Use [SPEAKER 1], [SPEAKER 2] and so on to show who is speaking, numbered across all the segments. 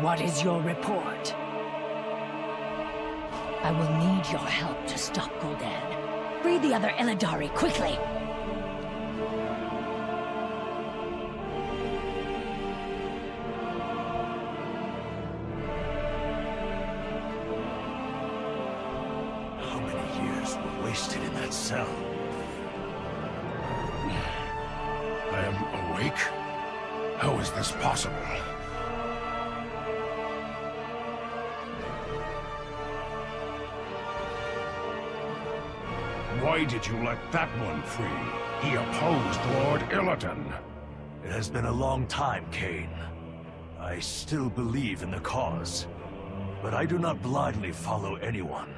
[SPEAKER 1] What is your report? I will need your help to stop Gul'dan. Free the other Illidari, quickly!
[SPEAKER 2] How many years were wasted in that cell?
[SPEAKER 3] I am awake? How is this possible? Why did you let that one free? He opposed Lord Illidan.
[SPEAKER 2] It has been a long time, Kayn. I still believe in the cause. But I do not blindly follow anyone.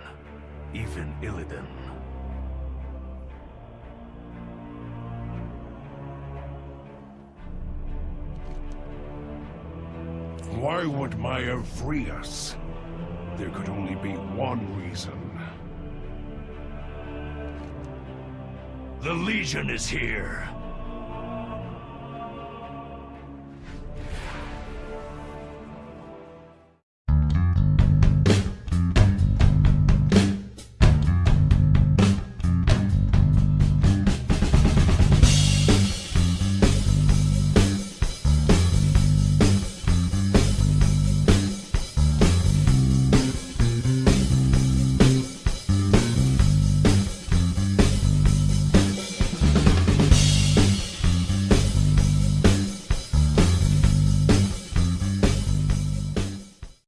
[SPEAKER 2] Even Illidan.
[SPEAKER 3] Why would Maiev free us? There could only be one reason.
[SPEAKER 2] The Legion is here.